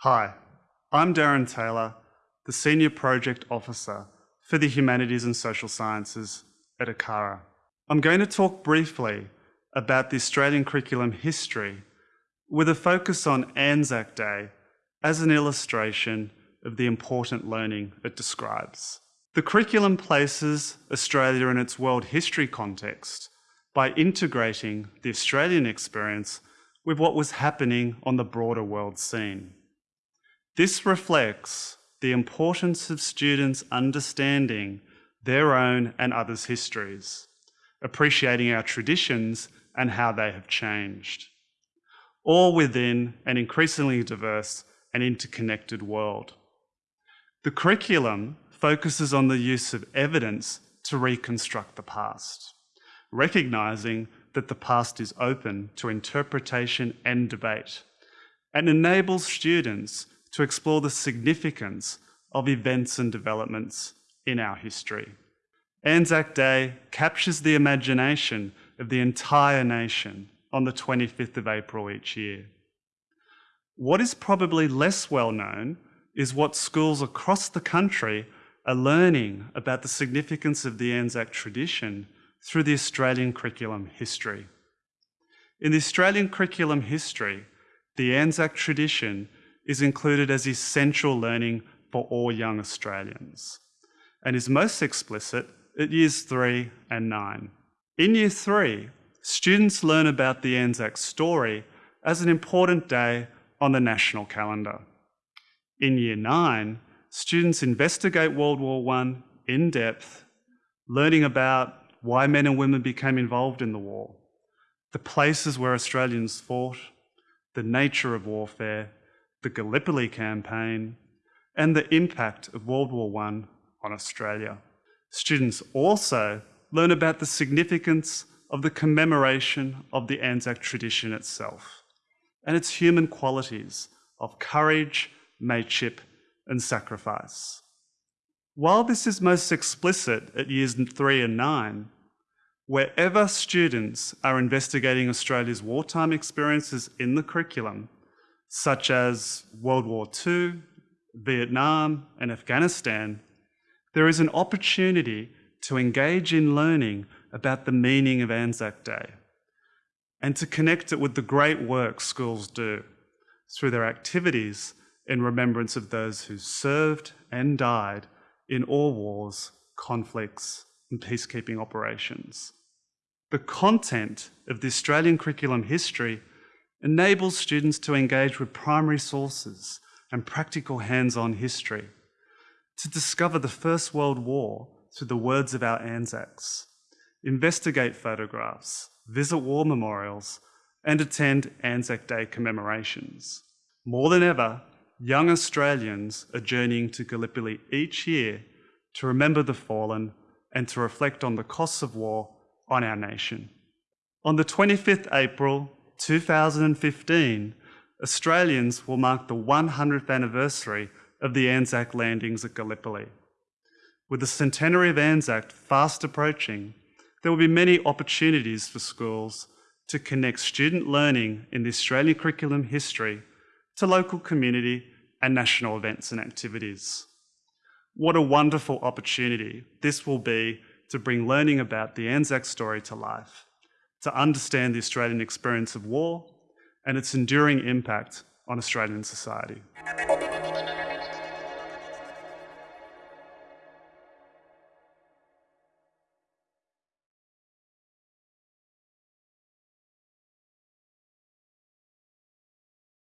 Hi, I'm Darren Taylor, the Senior Project Officer for the Humanities and Social Sciences at ACARA. I'm going to talk briefly about the Australian curriculum history with a focus on Anzac Day as an illustration of the important learning it describes. The curriculum places Australia in its world history context by integrating the Australian experience with what was happening on the broader world scene. This reflects the importance of students understanding their own and others' histories, appreciating our traditions and how they have changed, all within an increasingly diverse and interconnected world. The curriculum focuses on the use of evidence to reconstruct the past, recognising that the past is open to interpretation and debate, and enables students to explore the significance of events and developments in our history. Anzac Day captures the imagination of the entire nation on the 25th of April each year. What is probably less well known is what schools across the country are learning about the significance of the Anzac tradition through the Australian curriculum history. In the Australian curriculum history, the Anzac tradition is included as essential learning for all young Australians and is most explicit at years three and nine. In year three, students learn about the Anzac story as an important day on the national calendar. In year nine, students investigate World War I in depth, learning about why men and women became involved in the war, the places where Australians fought, the nature of warfare, the Gallipoli campaign, and the impact of World War I on Australia. Students also learn about the significance of the commemoration of the Anzac tradition itself and its human qualities of courage, mateship, and sacrifice. While this is most explicit at years three and nine, wherever students are investigating Australia's wartime experiences in the curriculum, such as World War II, Vietnam, and Afghanistan, there is an opportunity to engage in learning about the meaning of Anzac Day and to connect it with the great work schools do through their activities in remembrance of those who served and died in all wars, conflicts, and peacekeeping operations. The content of the Australian curriculum history enables students to engage with primary sources and practical hands-on history, to discover the First World War through the words of our Anzacs, investigate photographs, visit war memorials, and attend Anzac Day commemorations. More than ever, young Australians are journeying to Gallipoli each year to remember the fallen and to reflect on the costs of war on our nation. On the 25th April 2015, Australians will mark the 100th anniversary of the Anzac landings at Gallipoli. With the centenary of Anzac fast approaching, there will be many opportunities for schools to connect student learning in the Australian curriculum history to local community and national events and activities. What a wonderful opportunity this will be to bring learning about the Anzac story to life, to understand the Australian experience of war and its enduring impact on Australian society.